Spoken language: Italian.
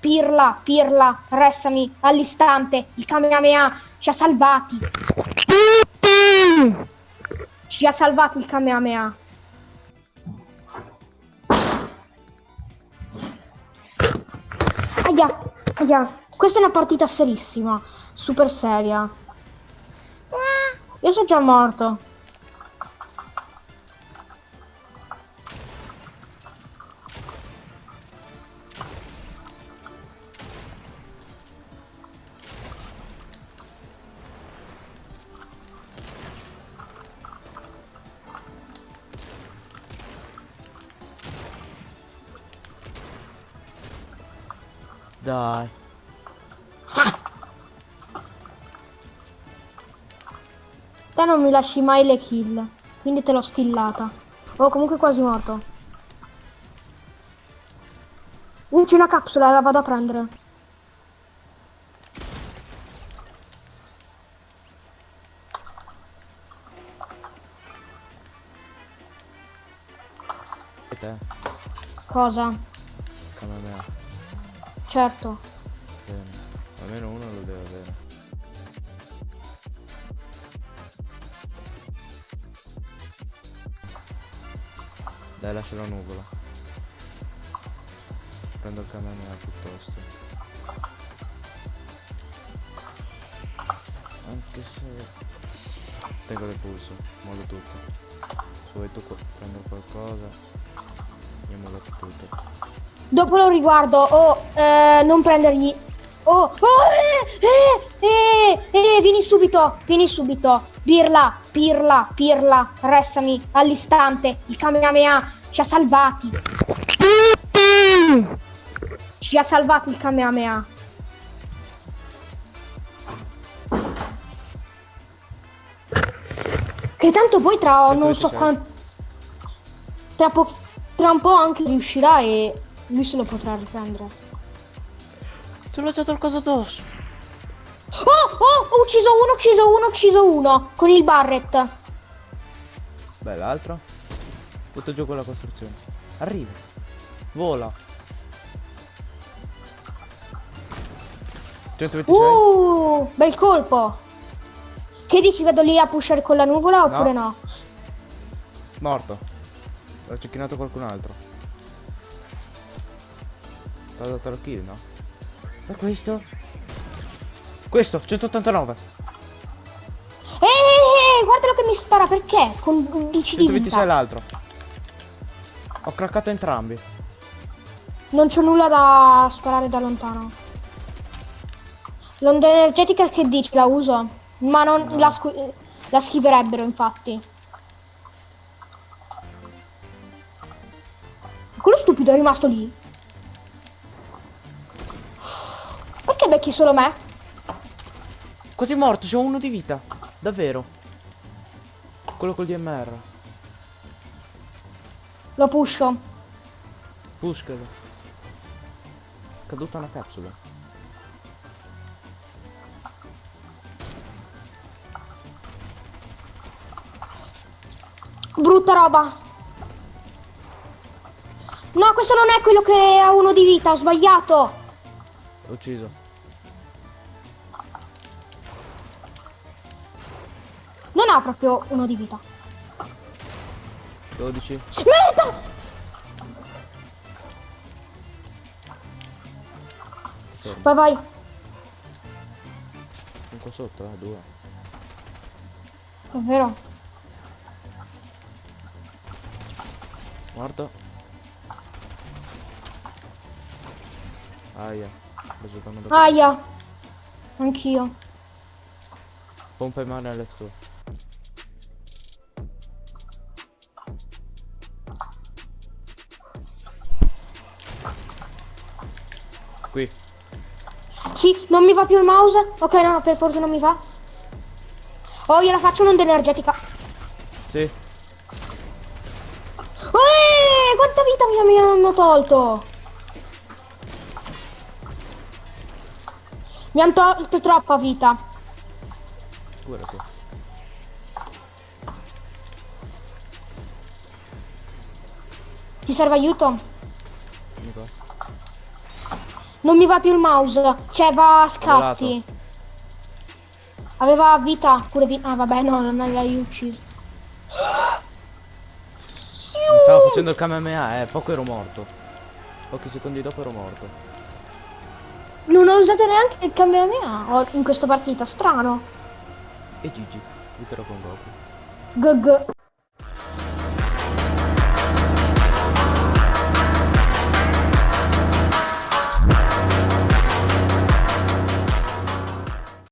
pirla, pirla, restami all'istante. Il Kamehameha ci ha salvati. Ci ha salvati il Kamehameha. Aia, aia. Questa è una partita serissima. Super seria. Io sono già morto. Dai. Te non mi lasci mai le kill. Quindi te l'ho stillata. Oh, comunque quasi morto. Uh, c'è una capsula, la vado a prendere. Cosa? Kamehameha. Certo. Bene. Almeno uno lo deve avere. Dai, lascia la nuvola. Prendo il Kamehameha piuttosto. Anche se... Tengo del pulso, mollo tutto. Se vuoi tu prendere qualcosa, io mollo tutto. Dopo lo riguardo. Oh, eh, non prendergli. Oh, oh, eh, eh, eh, vieni subito, vieni subito. Pirla, pirla, pirla, restami all'istante. Il Kamehameha ci ha salvati. Ci ha salvati il Kamehameha. Che tanto poi tra non so 126. quanto... Tra, po- tra un po' anche riuscirà e lui se lo potrà riprendere. Ti ho lanciato il coso addosso. Oh, oh, ho ucciso uno, ucciso uno, ho ucciso uno. Con il Barret. Beh, l'altro? Butto giù quella costruzione. Arriva. Vola. 126? Uh, bel colpo. Che dici, vado lì a pushare con la nuvola oppure no? Morto. Ho cecchinato qualcun altro. Ti ha dato la kill, no? E questo? Questo, 189. Ehi, guardalo che mi spara, perché? Con 11 di 126 vita. l'altro. Ho craccato entrambi. Non c'ho nulla da sparare da lontano. L'onda energetica che dici, la uso? Ma non No. la, la schiverebbero, infatti. Quello stupido è rimasto lì. Perché becchi solo me? Quasi morto, c'ho uno di vita. Davvero. Quello col DMR. Lo pusho. Pushkelo. Caduta una capsula. Brutta roba. No, questo non è quello che ha uno di vita, ho sbagliato. L'ho ucciso. Non ha proprio uno di vita. 12. Merda! Fermo. Vai, vai. Un qua sotto, eh, due. Davvero? Morto. Aia. Aia. Anch'io. Pompa in mano e let's go. Qui. Sì, non mi va più il mouse. Ok, no, no, per forza non mi va. Oh, gliela faccio un'onda energetica. Sì. Eeeh, quanta vita mi, mi hanno tolto? Mi hanno tolto troppa vita. Guarda qui. Ti serve aiuto? Non mi va più il mouse. Cioè, va a scatti. Aveva vita, pure vita. Ah, vabbè, no, non l'hai ucciso. Mi stavo facendo il Kamehameha, eh, poco ero morto. Pochi secondi dopo ero morto. Non ho usato neanche il Kamehameha in questa partita, strano. Edid e Dragon Ball. Gogo.